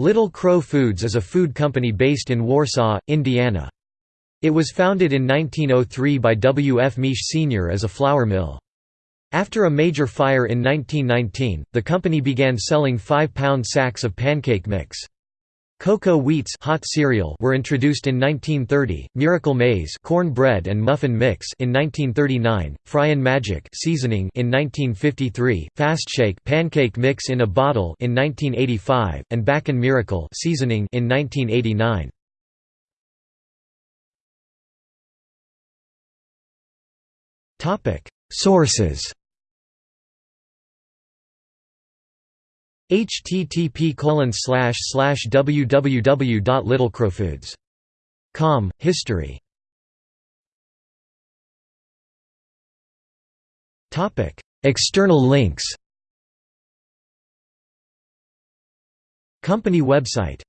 Little Crow Foods is a food company based in Warsaw, Indiana. It was founded in 1903 by W. F. Miesch Sr. as a flour mill. After a major fire in 1919, the company began selling 5-pound sacks of pancake mix. Coco Wheats hot cereal were introduced in 1930, Miracle Maize corn bread and muffin mix in 1939, Fryan Magic seasoning in 1953, Fastshake pancake mix in a bottle in 1985, and Bakken Miracle seasoning in 1989. Topic: Sources http www.littlecrowfoods.com History. Topic External links. Company website